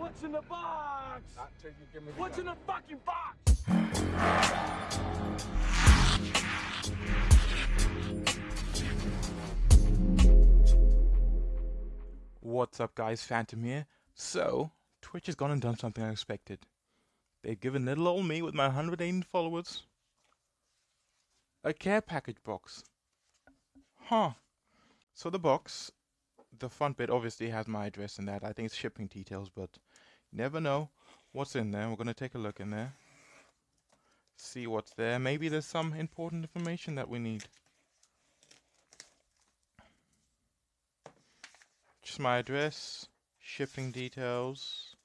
What's in the box? Not till you give me the What's in the fucking box? What's up guys, Phantom here. So, Twitch has gone and done something unexpected. They've given little old me with my 180 followers a care package box. Huh. So the box, the front bit obviously has my address in that. I think it's shipping details, but you never know what's in there. We're gonna take a look in there. See what's there. Maybe there's some important information that we need. Just my address, shipping details.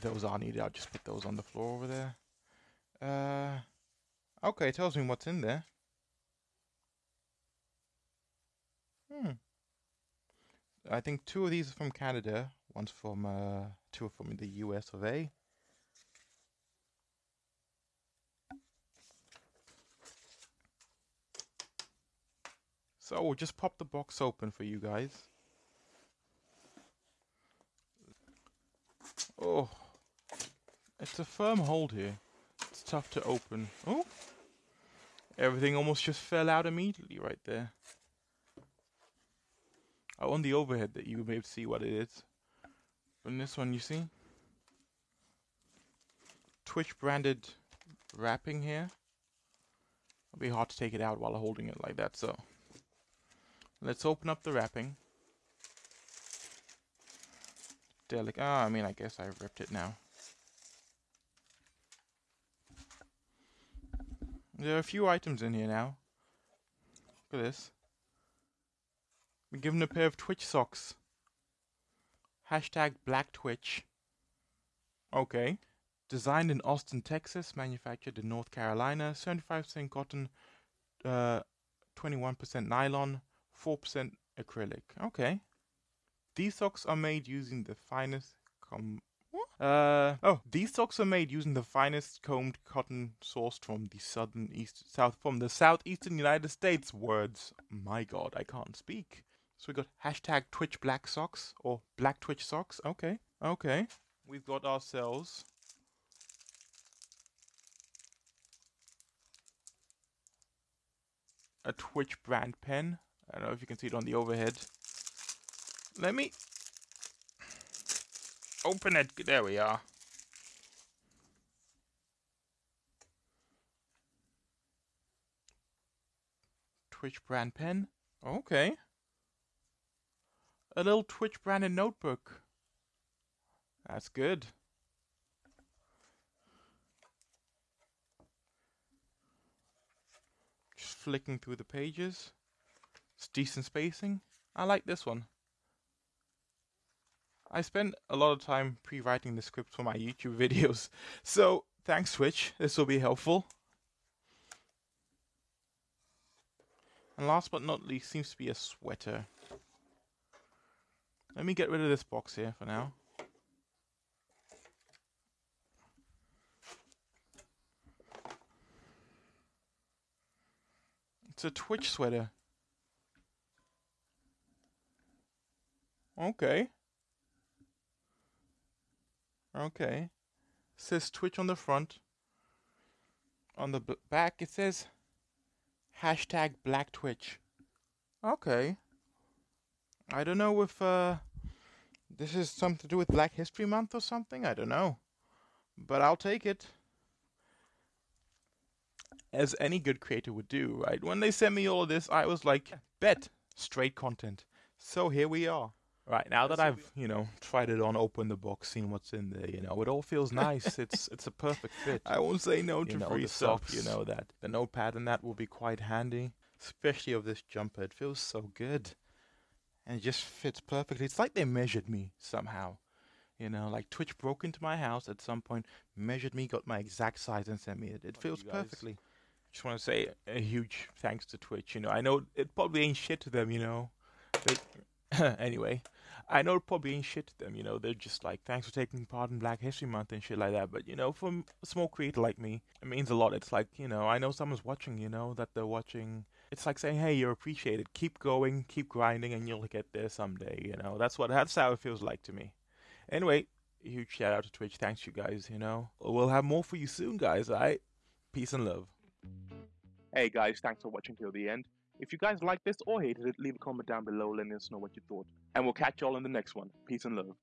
Those are needed. I'll just put those on the floor over there. Uh, okay, tells me what's in there. Hmm. I think two of these are from Canada. One's from uh, two are from the U.S. of A. So we'll just pop the box open for you guys. Oh, it's a firm hold here. It's tough to open. Oh, everything almost just fell out immediately right there. On the overhead that you may see what it is. In this one, you see Twitch branded wrapping here. It'll be hard to take it out while holding it like that. So let's open up the wrapping. Delic. Ah, I mean, I guess I ripped it now. There are a few items in here now. Look at this. Been given a pair of Twitch socks. Hashtag Black Twitch. Okay. Designed in Austin, Texas, manufactured in North Carolina, 75% cotton, uh, 21% nylon, 4% acrylic. Okay. These socks are made using the finest com? Uh oh, these socks are made using the finest combed cotton sourced from the southern east south from the southeastern United States. Words, my God, I can't speak. So we got hashtag Twitch Black Socks or Black Twitch Socks. Okay, okay. We've got ourselves a Twitch brand pen. I don't know if you can see it on the overhead. Let me open it. There we are. Twitch brand pen. Okay. A little Twitch branded notebook. That's good. Just flicking through the pages. It's decent spacing. I like this one. I spend a lot of time pre-writing the scripts for my YouTube videos, so thanks Twitch, this will be helpful. And last but not least seems to be a sweater. Let me get rid of this box here for now. It's a Twitch sweater. Okay. Okay. says Twitch on the front. On the back, it says hashtag Black Twitch. Okay. I don't know if uh, this is something to do with Black History Month or something. I don't know. But I'll take it. As any good creator would do, right? When they sent me all of this, I was like, bet, straight content. So here we are. Right now that I've you know tried it on, opened the box, seen what's in there, you know it all feels nice. it's it's a perfect fit. I won't say no to You know, free stuff. You know that the notepad and that will be quite handy, especially of this jumper. It feels so good, and it just fits perfectly. It's like they measured me somehow. You know, like Twitch broke into my house at some point, measured me, got my exact size, and sent me it. It feels perfectly. Just want to say a huge thanks to Twitch. You know, I know it probably ain't shit to them. You know, they, anyway, I know probably ain't shit to them, you know. They're just like, thanks for taking part in Black History Month and shit like that. But you know, for a small creator like me, it means a lot. It's like, you know, I know someone's watching, you know, that they're watching. It's like saying, hey, you're appreciated. Keep going, keep grinding, and you'll get there someday. You know, that's what that's how it feels like to me. Anyway, huge shout out to Twitch. Thanks, you guys. You know, we'll have more for you soon, guys. All right, peace and love. Hey guys, thanks for watching till the end. If you guys liked this or hated it, leave a comment down below letting us know what you thought. And we'll catch y'all in the next one. Peace and love.